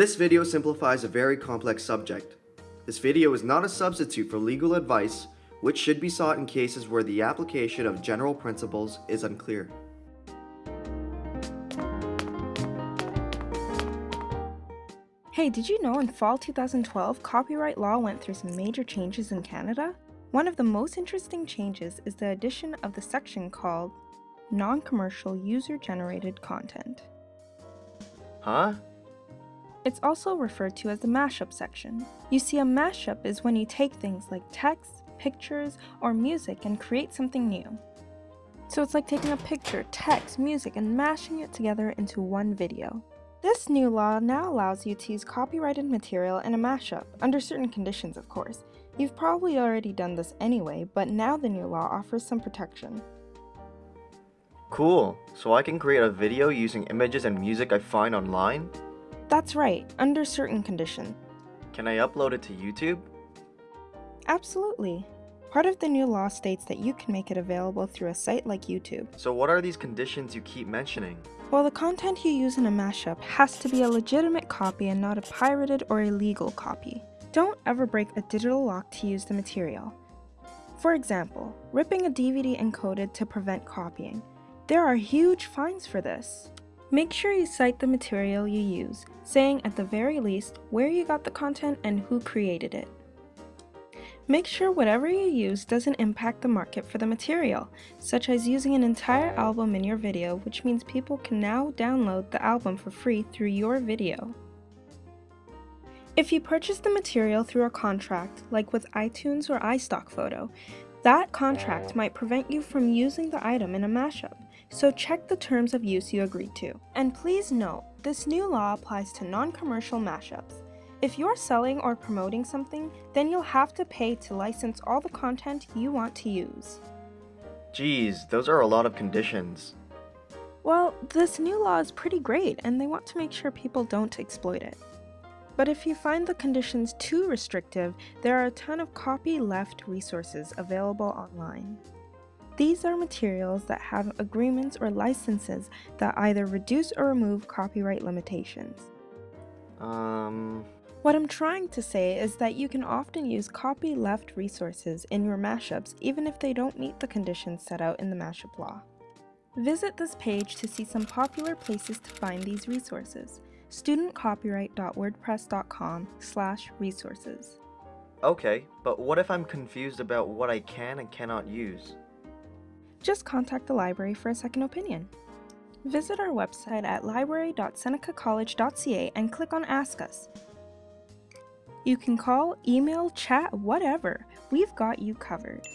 This video simplifies a very complex subject. This video is not a substitute for legal advice, which should be sought in cases where the application of general principles is unclear. Hey, did you know in fall 2012, copyright law went through some major changes in Canada? One of the most interesting changes is the addition of the section called Non-Commercial User-Generated Content. Huh? It's also referred to as the mashup section. You see, a mashup is when you take things like text, pictures, or music and create something new. So it's like taking a picture, text, music, and mashing it together into one video. This new law now allows you to use copyrighted material in a mashup, under certain conditions of course. You've probably already done this anyway, but now the new law offers some protection. Cool. So I can create a video using images and music I find online? That's right, under certain conditions. Can I upload it to YouTube? Absolutely. Part of the new law states that you can make it available through a site like YouTube. So what are these conditions you keep mentioning? Well, the content you use in a mashup has to be a legitimate copy and not a pirated or illegal copy. Don't ever break a digital lock to use the material. For example, ripping a DVD encoded to prevent copying. There are huge fines for this. Make sure you cite the material you use, saying at the very least where you got the content and who created it. Make sure whatever you use doesn't impact the market for the material, such as using an entire album in your video which means people can now download the album for free through your video. If you purchase the material through a contract, like with iTunes or iStock Photo, that contract might prevent you from using the item in a mashup, so check the terms of use you agreed to. And please note, this new law applies to non-commercial mashups. If you're selling or promoting something, then you'll have to pay to license all the content you want to use. Geez, those are a lot of conditions. Well, this new law is pretty great and they want to make sure people don't exploit it. But if you find the conditions too restrictive, there are a ton of copyleft resources available online. These are materials that have agreements or licenses that either reduce or remove copyright limitations. Um... What I'm trying to say is that you can often use copyleft resources in your mashups even if they don't meet the conditions set out in the mashup law. Visit this page to see some popular places to find these resources. studentcopyright.wordpress.com slash resources. Okay, but what if I'm confused about what I can and cannot use? Just contact the library for a second opinion. Visit our website at library.senecacollege.ca and click on Ask Us. You can call, email, chat, whatever. We've got you covered.